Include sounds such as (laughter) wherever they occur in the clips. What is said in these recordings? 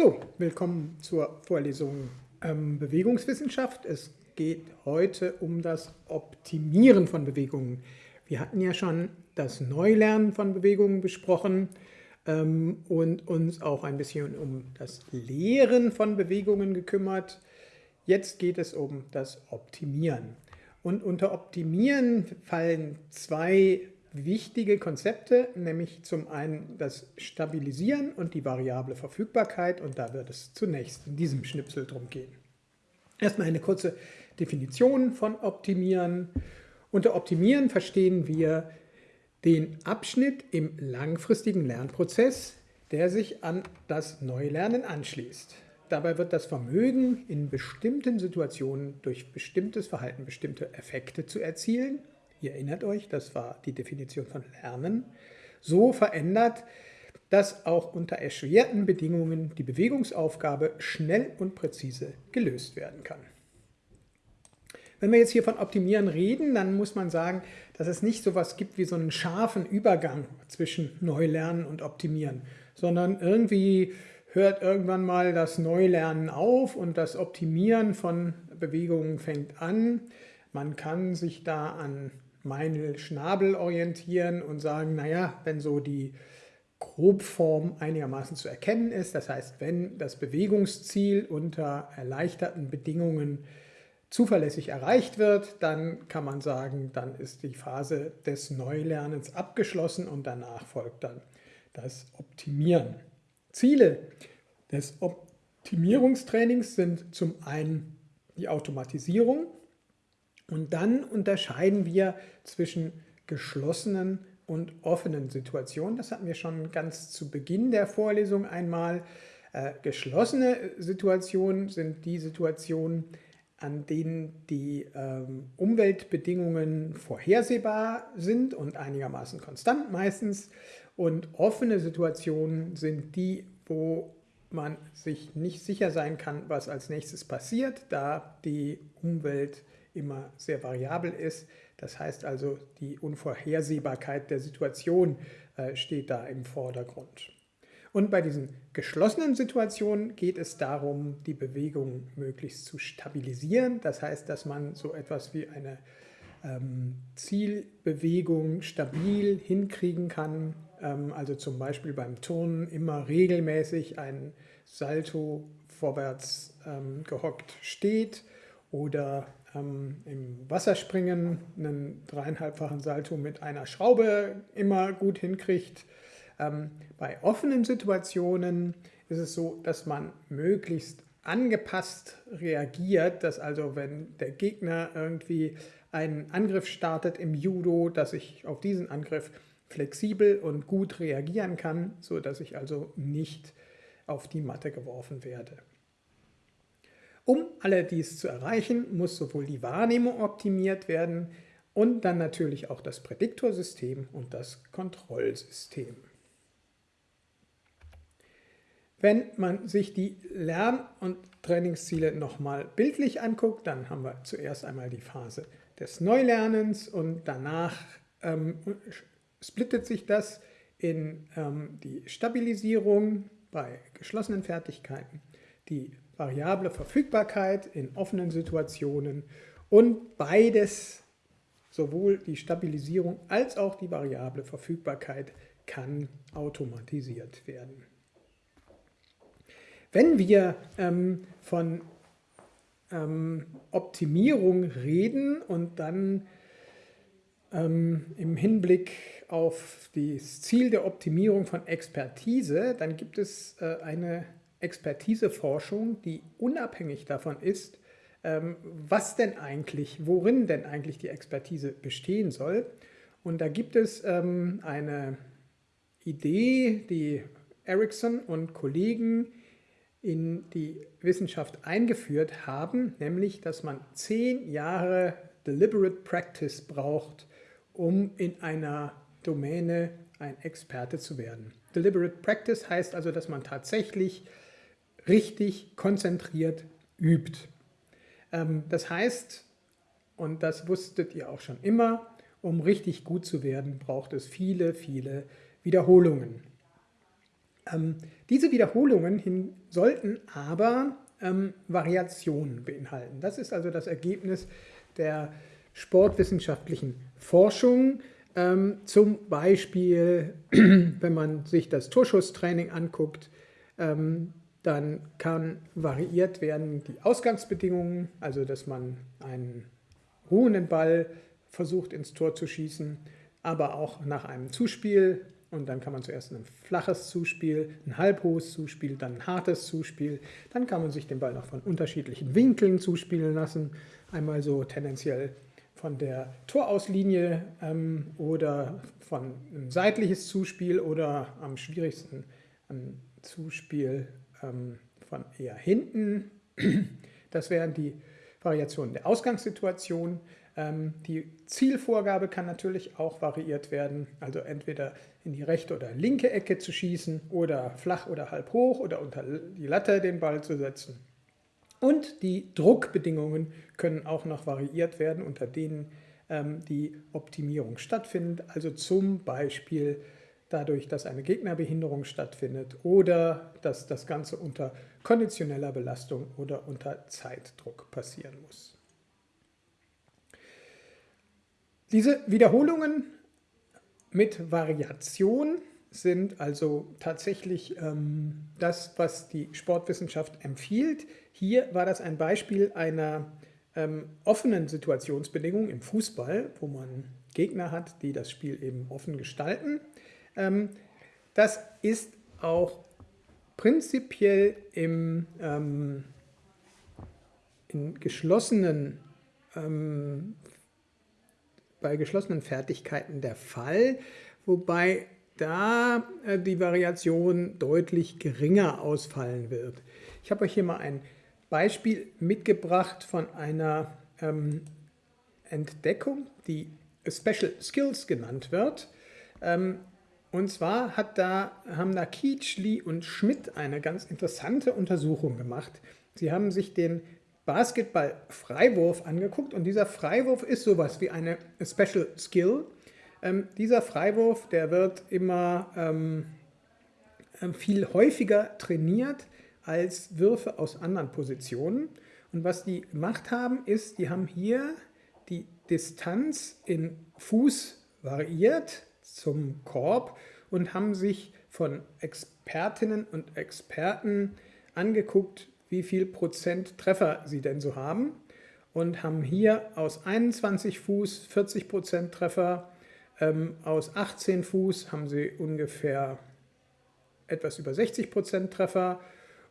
So, willkommen zur Vorlesung ähm, Bewegungswissenschaft. Es geht heute um das Optimieren von Bewegungen. Wir hatten ja schon das Neulernen von Bewegungen besprochen ähm, und uns auch ein bisschen um das Lehren von Bewegungen gekümmert. Jetzt geht es um das Optimieren. Und unter Optimieren fallen zwei wichtige Konzepte, nämlich zum einen das Stabilisieren und die variable Verfügbarkeit und da wird es zunächst in diesem Schnipsel drum gehen. Erstmal eine kurze Definition von Optimieren. Unter Optimieren verstehen wir den Abschnitt im langfristigen Lernprozess, der sich an das Neulernen anschließt. Dabei wird das Vermögen in bestimmten Situationen durch bestimmtes Verhalten bestimmte Effekte zu erzielen ihr erinnert euch, das war die Definition von Lernen, so verändert, dass auch unter erschwerten Bedingungen die Bewegungsaufgabe schnell und präzise gelöst werden kann. Wenn wir jetzt hier von Optimieren reden, dann muss man sagen, dass es nicht so etwas gibt wie so einen scharfen Übergang zwischen Neulernen und Optimieren, sondern irgendwie hört irgendwann mal das Neulernen auf und das Optimieren von Bewegungen fängt an. Man kann sich da an Meinl Schnabel orientieren und sagen, naja, wenn so die Grobform einigermaßen zu erkennen ist, das heißt, wenn das Bewegungsziel unter erleichterten Bedingungen zuverlässig erreicht wird, dann kann man sagen, dann ist die Phase des Neulernens abgeschlossen und danach folgt dann das Optimieren. Ziele des Optimierungstrainings sind zum einen die Automatisierung, und dann unterscheiden wir zwischen geschlossenen und offenen Situationen. Das hatten wir schon ganz zu Beginn der Vorlesung einmal. Äh, geschlossene Situationen sind die Situationen, an denen die ähm, Umweltbedingungen vorhersehbar sind und einigermaßen konstant meistens. Und offene Situationen sind die, wo man sich nicht sicher sein kann, was als nächstes passiert, da die Umwelt immer sehr variabel ist. Das heißt also, die Unvorhersehbarkeit der Situation äh, steht da im Vordergrund. Und bei diesen geschlossenen Situationen geht es darum, die Bewegung möglichst zu stabilisieren. Das heißt, dass man so etwas wie eine ähm, Zielbewegung stabil hinkriegen kann. Ähm, also zum Beispiel beim Turnen immer regelmäßig ein Salto vorwärts ähm, gehockt steht oder ähm, im Wasserspringen einen dreieinhalbfachen Salto mit einer Schraube immer gut hinkriegt. Ähm, bei offenen Situationen ist es so, dass man möglichst angepasst reagiert, dass also wenn der Gegner irgendwie einen Angriff startet im Judo, dass ich auf diesen Angriff flexibel und gut reagieren kann, sodass ich also nicht auf die Matte geworfen werde. Um alle dies zu erreichen, muss sowohl die Wahrnehmung optimiert werden und dann natürlich auch das Prädiktorsystem und das Kontrollsystem. Wenn man sich die Lern- und Trainingsziele nochmal bildlich anguckt, dann haben wir zuerst einmal die Phase des Neulernens und danach ähm, splittet sich das in ähm, die Stabilisierung bei geschlossenen Fertigkeiten, die variable Verfügbarkeit in offenen Situationen und beides, sowohl die Stabilisierung als auch die variable Verfügbarkeit, kann automatisiert werden. Wenn wir ähm, von ähm, Optimierung reden und dann ähm, im Hinblick auf das Ziel der Optimierung von Expertise, dann gibt es äh, eine Expertiseforschung, die unabhängig davon ist, ähm, was denn eigentlich, worin denn eigentlich die Expertise bestehen soll. Und da gibt es ähm, eine Idee, die Ericsson und Kollegen in die Wissenschaft eingeführt haben, nämlich, dass man zehn Jahre Deliberate Practice braucht, um in einer Domäne ein Experte zu werden. Deliberate Practice heißt also, dass man tatsächlich richtig konzentriert übt. Ähm, das heißt, und das wusstet ihr auch schon immer, um richtig gut zu werden, braucht es viele, viele Wiederholungen. Ähm, diese Wiederholungen sollten aber ähm, Variationen beinhalten. Das ist also das Ergebnis der sportwissenschaftlichen Forschung. Zum Beispiel, (clears throat) wenn man sich das Torschusstraining anguckt, dann kann variiert werden die Ausgangsbedingungen, also dass man einen ruhenden Ball versucht ins Tor zu schießen, aber auch nach einem Zuspiel und dann kann man zuerst ein flaches Zuspiel, ein halbhohes Zuspiel, dann ein hartes Zuspiel. Dann kann man sich den Ball noch von unterschiedlichen Winkeln zuspielen lassen. Einmal so tendenziell von der Torauslinie ähm, oder von einem seitliches Zuspiel oder am schwierigsten ein Zuspiel ähm, von eher hinten. (clears throat) Das wären die Variationen der Ausgangssituation. Ähm, die Zielvorgabe kann natürlich auch variiert werden, also entweder in die rechte oder linke Ecke zu schießen oder flach oder halb hoch oder unter die Latte den Ball zu setzen. Und die Druckbedingungen können auch noch variiert werden, unter denen ähm, die Optimierung stattfindet. Also zum Beispiel dadurch, dass eine Gegnerbehinderung stattfindet oder dass das Ganze unter konditioneller Belastung oder unter Zeitdruck passieren muss. Diese Wiederholungen mit Variation sind also tatsächlich ähm, das, was die Sportwissenschaft empfiehlt. Hier war das ein Beispiel einer ähm, offenen Situationsbedingung im Fußball, wo man Gegner hat, die das Spiel eben offen gestalten. Ähm, das ist auch prinzipiell im, ähm, in geschlossenen ähm, bei geschlossenen Fertigkeiten der Fall, wobei da äh, die Variation deutlich geringer ausfallen wird. Ich habe euch hier mal ein Beispiel mitgebracht von einer ähm, Entdeckung, die Special Skills genannt wird. Und zwar da, haben da Kietsch, Lee und Schmidt eine ganz interessante Untersuchung gemacht. Sie haben sich den Basketball-Freiwurf angeguckt und dieser Freiwurf ist sowas wie eine Special Skill. Ähm, dieser Freiwurf, der wird immer ähm, ähm, viel häufiger trainiert als Würfe aus anderen Positionen. Und was die gemacht haben, ist, die haben hier die Distanz in Fuß variiert zum Korb und haben sich von Expertinnen und Experten angeguckt, wie viel Prozent Treffer sie denn so haben und haben hier aus 21 Fuß 40 Prozent Treffer, ähm, aus 18 Fuß haben sie ungefähr etwas über 60 Prozent Treffer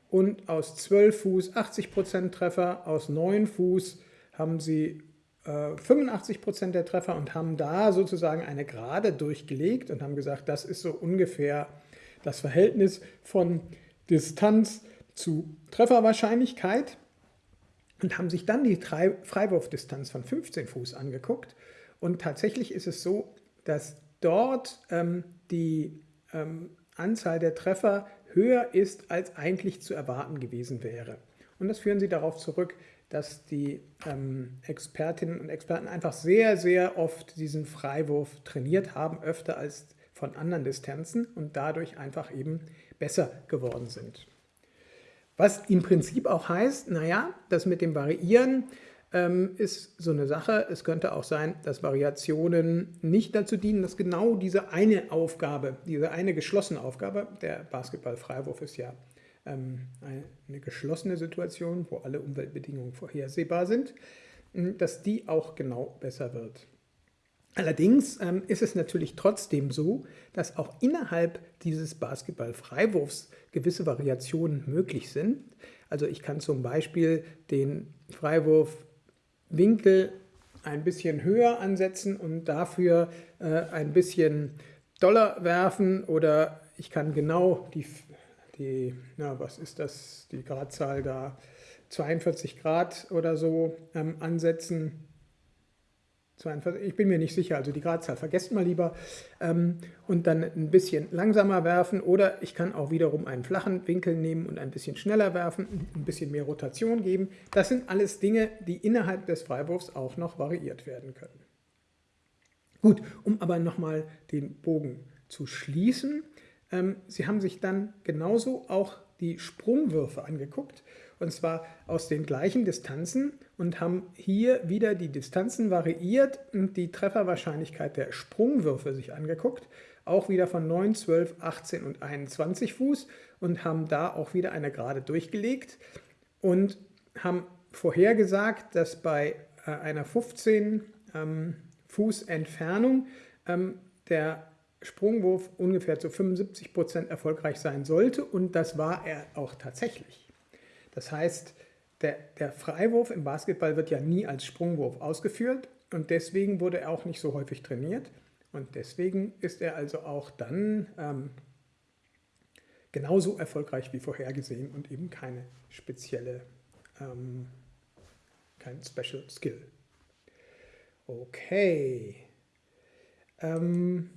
und aus 12 Fuß 80 Prozent Treffer, aus 9 Fuß haben sie 85 Prozent der Treffer und haben da sozusagen eine Gerade durchgelegt und haben gesagt, das ist so ungefähr das Verhältnis von Distanz zu Trefferwahrscheinlichkeit und haben sich dann die Freiwurfdistanz von 15 Fuß angeguckt. Und tatsächlich ist es so, dass dort ähm, die ähm, Anzahl der Treffer höher ist, als eigentlich zu erwarten gewesen wäre. Und das führen sie darauf zurück, dass die ähm, Expertinnen und Experten einfach sehr, sehr oft diesen Freiwurf trainiert haben, öfter als von anderen Distanzen und dadurch einfach eben besser geworden sind. Was im Prinzip auch heißt, naja, das mit dem Variieren ähm, ist so eine Sache. Es könnte auch sein, dass Variationen nicht dazu dienen, dass genau diese eine Aufgabe, diese eine geschlossene Aufgabe, der Basketballfreiwurf ist ja eine geschlossene Situation, wo alle Umweltbedingungen vorhersehbar sind, dass die auch genau besser wird. Allerdings ähm, ist es natürlich trotzdem so, dass auch innerhalb dieses Basketball-Freiwurfs gewisse Variationen möglich sind. Also ich kann zum Beispiel den Freiwurfwinkel ein bisschen höher ansetzen und dafür äh, ein bisschen doller werfen oder ich kann genau die, die na, was ist das, die Gradzahl da, 42 Grad oder so ähm, ansetzen 42, ich bin mir nicht sicher, also die Gradzahl vergesst mal lieber ähm, und dann ein bisschen langsamer werfen oder ich kann auch wiederum einen flachen Winkel nehmen und ein bisschen schneller werfen, ein bisschen mehr Rotation geben. Das sind alles Dinge, die innerhalb des Freiwurfs auch noch variiert werden können. Gut, um aber nochmal den Bogen zu schließen, sie haben sich dann genauso auch die Sprungwürfe angeguckt, und zwar aus den gleichen Distanzen und haben hier wieder die Distanzen variiert und die Trefferwahrscheinlichkeit der Sprungwürfe sich angeguckt, auch wieder von 9, 12, 18 und 21 Fuß und haben da auch wieder eine Gerade durchgelegt und haben vorhergesagt, dass bei äh, einer 15 ähm, Fuß Entfernung ähm, der Sprungwurf ungefähr zu 75 Prozent erfolgreich sein sollte und das war er auch tatsächlich. Das heißt, der, der, Freiwurf im Basketball wird ja nie als Sprungwurf ausgeführt und deswegen wurde er auch nicht so häufig trainiert und deswegen ist er also auch dann ähm, genauso erfolgreich wie vorhergesehen und eben keine spezielle, ähm, kein Special Skill. Okay. Ähm,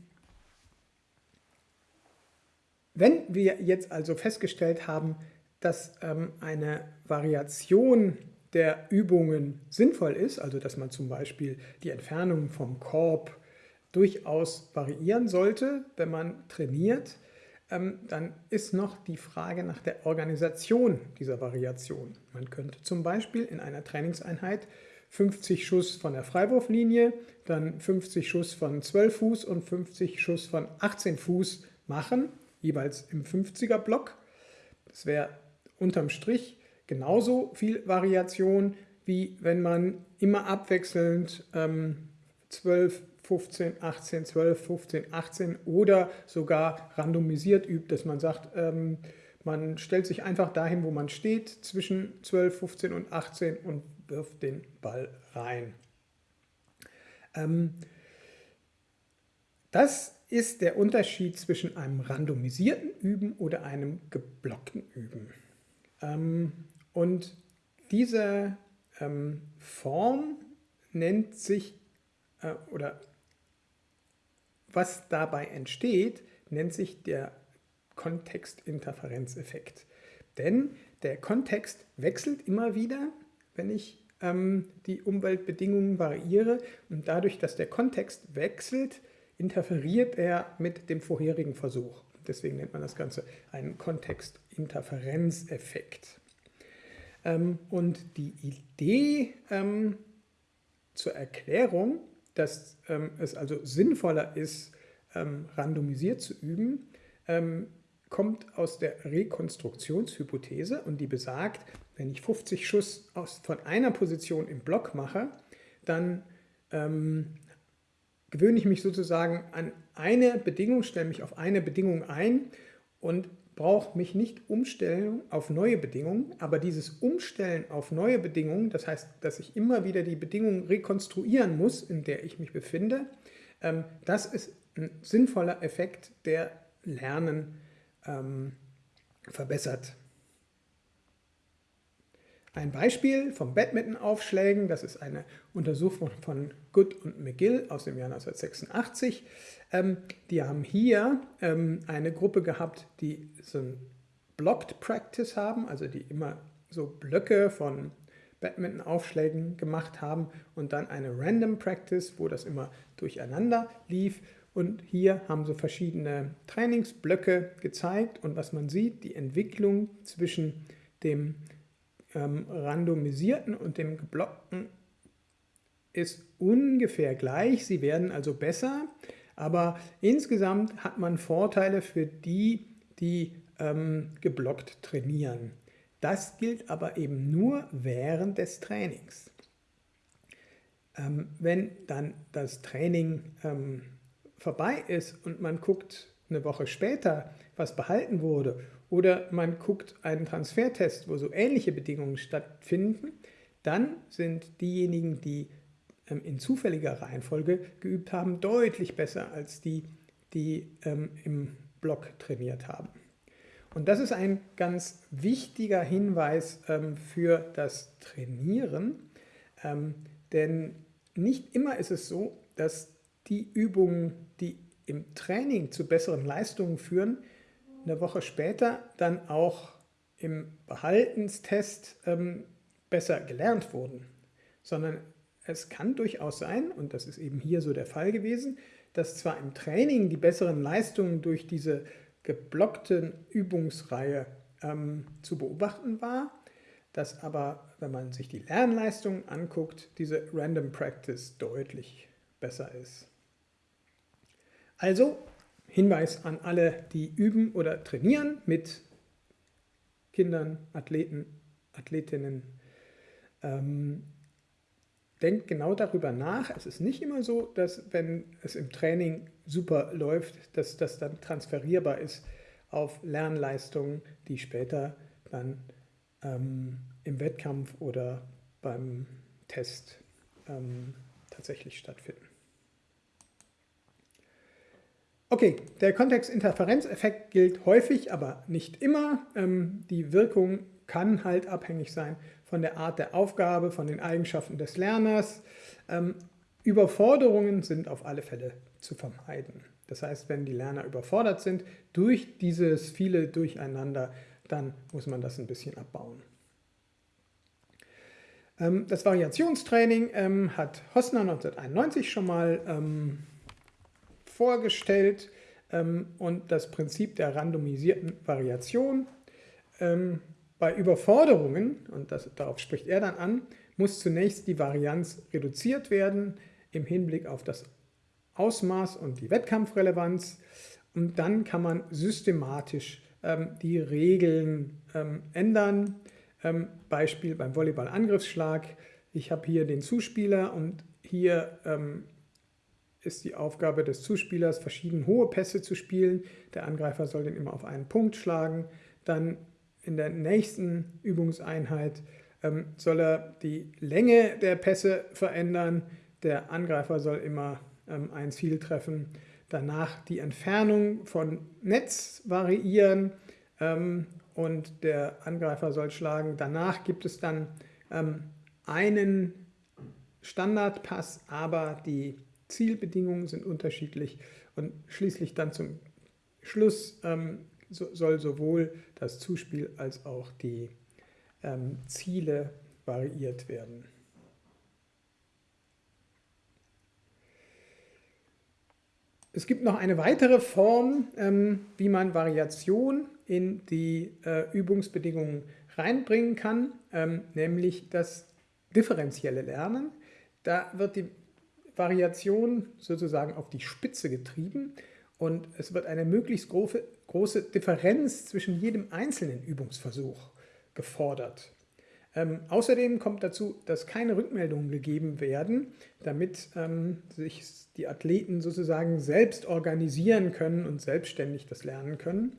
wenn wir jetzt also festgestellt haben, dass ähm, eine Variation der Übungen sinnvoll ist, also dass man zum Beispiel die Entfernung vom Korb durchaus variieren sollte, wenn man trainiert, ähm, dann ist noch die Frage nach der Organisation dieser Variation. Man könnte zum Beispiel in einer Trainingseinheit 50 Schuss von der Freiwurflinie, dann 50 Schuss von 12 Fuß und 50 Schuss von 18 Fuß machen, jeweils im 50er Block. Das wäre unterm Strich genauso viel Variation, wie wenn man immer abwechselnd ähm, 12, 15, 18, 12, 15, 18 oder sogar randomisiert übt, dass man sagt, ähm, man stellt sich einfach dahin, wo man steht, zwischen 12, 15 und 18 und wirft den Ball rein. Ähm, das ist der Unterschied zwischen einem randomisierten Üben oder einem geblockten Üben. Ähm, und diese ähm, Form nennt sich, äh, oder was dabei entsteht, nennt sich der Kontextinterferenzeffekt. Denn der Kontext wechselt immer wieder, wenn ich ähm, die Umweltbedingungen variiere und dadurch, dass der Kontext wechselt, interferiert er mit dem vorherigen Versuch. Deswegen nennt man das Ganze einen Kontextinterferenzeffekt. Ähm, und die Idee ähm, zur Erklärung, dass ähm, es also sinnvoller ist, randomisiert zu üben, kommt aus der Rekonstruktionshypothese und die besagt, wenn ich 50 Schuss aus, von einer Position im Block mache, dann ähm, gewöhne ich mich sozusagen an eine Bedingung, stelle mich auf eine Bedingung ein und brauche mich nicht umstellen auf neue Bedingungen, aber dieses Umstellen auf neue Bedingungen, das heißt, dass ich immer wieder die Bedingungen rekonstruieren muss, in der ich mich befinde, ähm, das ist ein sinnvoller Effekt, der Lernen ähm, verbessert. Ein Beispiel von Badminton-Aufschlägen, das ist eine Untersuchung von Good und McGill aus dem Jahr 1986. Ähm, die haben hier ähm, eine Gruppe gehabt, die so ein Blocked Practice haben, also die immer so Blöcke von Badminton-Aufschlägen gemacht haben und dann eine Random Practice, wo das immer durcheinander lief. Und hier haben sie verschiedene Trainingsblöcke gezeigt und was man sieht, die Entwicklung zwischen dem ähm, randomisierten und dem geblockten ist ungefähr gleich. Sie werden also besser, aber insgesamt hat man Vorteile für die, die ähm, geblockt trainieren. Das gilt aber eben nur während des Trainings. Ähm, wenn dann das Training ähm, vorbei ist und man guckt eine Woche später, was behalten wurde oder man guckt einen Transfertest, wo so ähnliche Bedingungen stattfinden, dann sind diejenigen, die ähm, in zufälliger Reihenfolge geübt haben, deutlich besser als die, die ähm, im Block trainiert haben. Und das ist ein ganz wichtiger Hinweis ähm, für das Trainieren, denn nicht immer ist es so, dass die Übungen, die im Training zu besseren Leistungen führen, eine Woche später dann auch im Behaltenstest ähm, besser gelernt wurden, sondern es kann durchaus sein, und das ist eben hier so der Fall gewesen, dass zwar im Training die besseren Leistungen durch diese geblockten Übungsreihe ähm, zu beobachten war, dass aber, wenn man sich die Lernleistungen anguckt, diese Random Practice deutlich besser ist. Also Hinweis an alle, die üben oder trainieren mit Kindern, Athleten, Athletinnen. Ähm, denkt genau darüber nach. Es ist nicht immer so, dass wenn es im Training super läuft, dass das dann transferierbar ist auf Lernleistungen, die später dann ähm, im Wettkampf oder beim Test ähm, tatsächlich stattfinden. Okay, der Kontextinterferenzeffekt gilt häufig, aber nicht immer. Ähm, die Wirkung kann halt abhängig sein von der Art der Aufgabe, von den Eigenschaften des Lerners. Ähm, Überforderungen sind auf alle Fälle zu vermeiden. Das heißt, wenn die Lerner überfordert sind durch dieses viele Durcheinander, dann muss man das ein bisschen abbauen. Ähm, das Variationstraining ähm, hat Hossner 1991 schon mal ähm, vorgestellt und das Prinzip der randomisierten Variation. Bei Überforderungen, und das, darauf spricht er dann an, muss zunächst die Varianz reduziert werden im Hinblick auf das Ausmaß und die Wettkampfrelevanz und dann kann man systematisch ähm, die Regeln ähm, ändern. Ähm, Beispiel beim Volleyball-Angriffsschlag. Ich habe hier den Zuspieler und hier ähm, ist die Aufgabe des Zuspielers, verschieden hohe Pässe zu spielen. Der Angreifer soll den immer auf einen Punkt schlagen. Dann in der nächsten Übungseinheit ähm, soll er die Länge der Pässe verändern. Der Angreifer soll immer ähm, ein Ziel treffen. Danach die Entfernung von Netz variieren ähm, und der Angreifer soll schlagen. Danach gibt es dann ähm, einen Standardpass, aber die Zielbedingungen sind unterschiedlich und schließlich dann zum Schluss ähm, so, soll sowohl das Zuspiel als auch die ähm, Ziele variiert werden. Es gibt noch eine weitere Form, ähm, wie man Variation in die äh, Übungsbedingungen reinbringen kann, ähm, nämlich das differenzielle Lernen. Da wird die Variation sozusagen auf die Spitze getrieben und es wird eine möglichst große, große Differenz zwischen jedem einzelnen Übungsversuch gefordert. Ähm, außerdem kommt dazu, dass keine Rückmeldungen gegeben werden, damit ähm, sich die Athleten sozusagen selbst organisieren können und selbstständig das lernen können.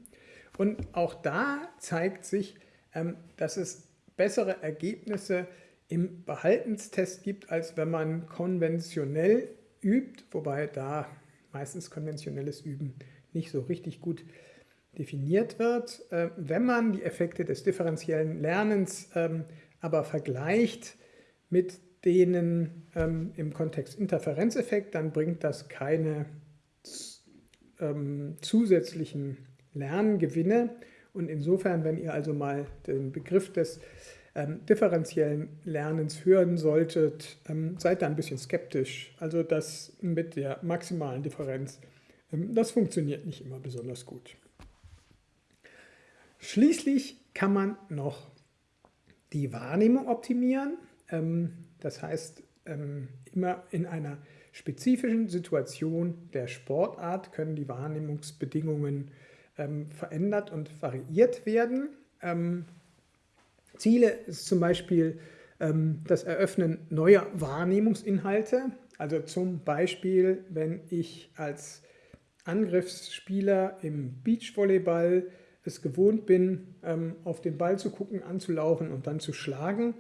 Und auch da zeigt sich, ähm, dass es bessere Ergebnisse im Behaltenstest gibt, als wenn man konventionell übt, wobei da meistens konventionelles Üben nicht so richtig gut definiert wird. Äh, wenn man die Effekte des differenziellen Lernens ähm, aber vergleicht mit denen ähm, im Kontext Interferenzeffekt, dann bringt das keine ähm, zusätzlichen Lerngewinne. Und insofern, wenn ihr also mal den Begriff des ähm, differenziellen Lernens hören solltet, ähm, seid da ein bisschen skeptisch. Also das mit der maximalen Differenz, ähm, das funktioniert nicht immer besonders gut. Schließlich kann man noch die Wahrnehmung optimieren. Ähm, das heißt, ähm, immer in einer spezifischen Situation der Sportart können die Wahrnehmungsbedingungen ähm, verändert und variiert werden. Ziele ist zum Beispiel das Eröffnen neuer Wahrnehmungsinhalte. Also zum Beispiel, wenn ich als Angriffsspieler im Beachvolleyball es gewohnt bin, ähm, auf den Ball zu gucken, anzulaufen und dann zu schlagen,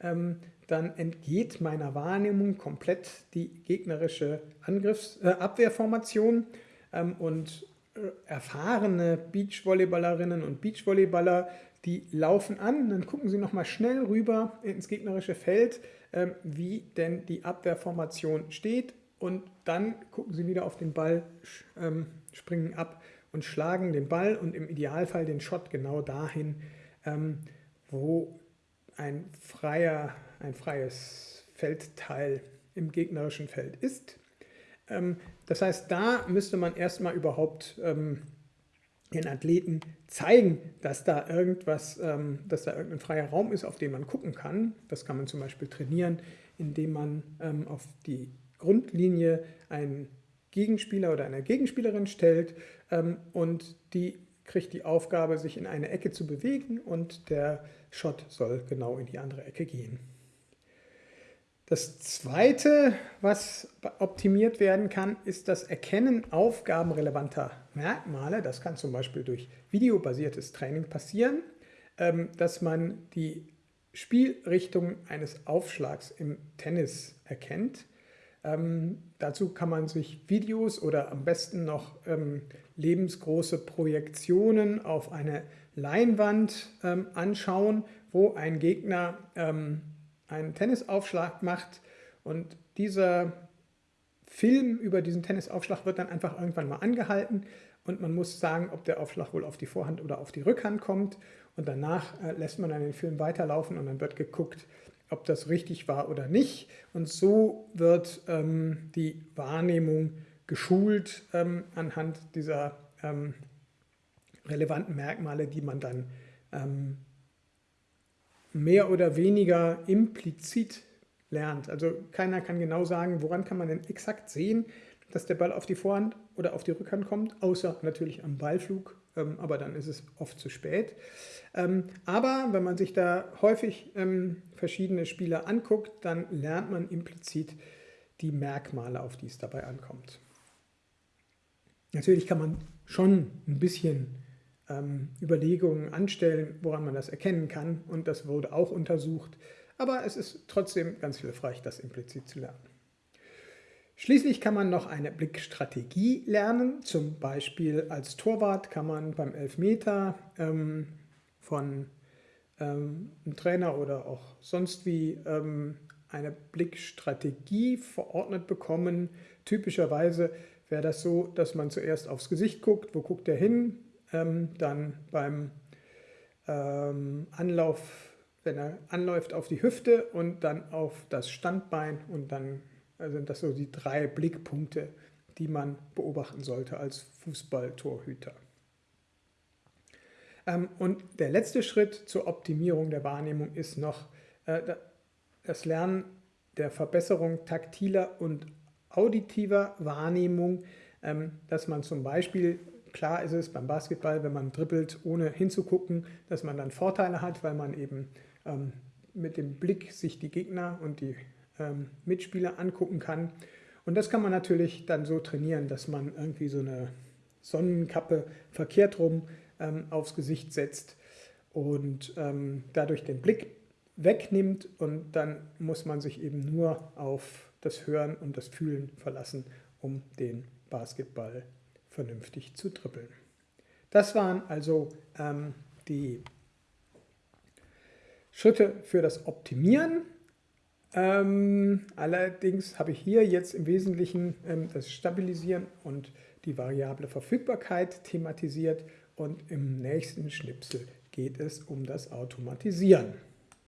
ähm, dann entgeht meiner Wahrnehmung komplett die gegnerische Angriffs-, äh, Abwehrformation ähm, und äh, erfahrene Beachvolleyballerinnen und Beachvolleyballer, die laufen an, dann gucken sie nochmal schnell rüber ins gegnerische Feld, wie denn die Abwehrformation steht und dann gucken sie wieder auf den Ball, springen ab und schlagen den Ball und im Idealfall den Shot genau dahin, ähm, wo ein, freier, ein freies Feldteil im gegnerischen Feld ist. Ähm, das heißt, da müsste man erstmal überhaupt ähm, den Athleten zeigen, dass da irgendwas, ähm, dass da irgendein freier Raum ist, auf den man gucken kann. Das kann man zum Beispiel trainieren, indem man ähm, auf die Grundlinie einen Gegenspieler oder eine Gegenspielerin stellt ähm, und die kriegt die Aufgabe, sich in eine Ecke zu bewegen und der Shot soll genau in die andere Ecke gehen. Das zweite, was optimiert werden kann, ist das Erkennen aufgabenrelevanter Merkmale. Das kann zum Beispiel durch videobasiertes Training passieren, ähm, dass man die Spielrichtung eines Aufschlags im Tennis erkennt. Ähm, dazu kann man sich Videos oder am besten noch ähm, lebensgroße Projektionen auf eine Leinwand anschauen, wo ein Gegner einen Tennisaufschlag macht und dieser Film über diesen Tennisaufschlag wird dann einfach irgendwann mal angehalten und man muss sagen, ob der Aufschlag wohl auf die Vorhand oder auf die Rückhand kommt. Und danach äh, lässt man dann den Film weiterlaufen und dann wird geguckt, ob das richtig war oder nicht. Und so wird ähm, die Wahrnehmung geschult ähm, anhand dieser ähm, relevanten Merkmale, die man dann ähm, mehr oder weniger implizit lernt. Also keiner kann genau sagen, woran kann man denn exakt sehen, dass der Ball auf die Vorhand oder auf die Rückhand kommt, außer natürlich am Ballflug, ähm, aber dann ist es oft zu spät. Ähm, aber wenn man sich da häufig ähm, verschiedene Spieler anguckt, dann lernt man implizit die Merkmale, auf die es dabei ankommt. Natürlich kann man schon ein bisschen ähm, Überlegungen anstellen, woran man das erkennen kann. Und das wurde auch untersucht. Aber es ist trotzdem ganz hilfreich, das implizit zu lernen. Schließlich kann man noch eine Blickstrategie lernen. Zum Beispiel als Torwart kann man beim Elfmeter ähm, von ähm, einem Trainer oder auch sonst wie ähm, eine Blickstrategie verordnet bekommen. Typischerweise wäre das so, dass man zuerst aufs Gesicht guckt, wo guckt er hin, ähm, dann beim ähm, Anlauf, wenn er anläuft, auf die Hüfte und dann auf das Standbein und dann sind das so die drei Blickpunkte, die man beobachten sollte als Fußballtorhüter. Ähm, und der letzte Schritt zur Optimierung der Wahrnehmung ist noch äh, das Lernen der Verbesserung taktiler und auditiver Wahrnehmung, ähm, dass man zum Beispiel Klar ist es beim Basketball, wenn man dribbelt, ohne hinzugucken, dass man dann Vorteile hat, weil man eben ähm, mit dem Blick sich die Gegner und die ähm, Mitspieler angucken kann. Und das kann man natürlich dann so trainieren, dass man irgendwie so eine Sonnenkappe verkehrt rum ähm, aufs Gesicht setzt und ähm, dadurch den Blick wegnimmt und dann muss man sich eben nur auf das Hören und das Fühlen verlassen, um den Basketball vernünftig zu trippeln. Das waren also ähm, die Schritte für das Optimieren. Ähm, allerdings habe ich hier jetzt im Wesentlichen ähm, das Stabilisieren und die variable Verfügbarkeit thematisiert und im nächsten Schnipsel geht es um das Automatisieren.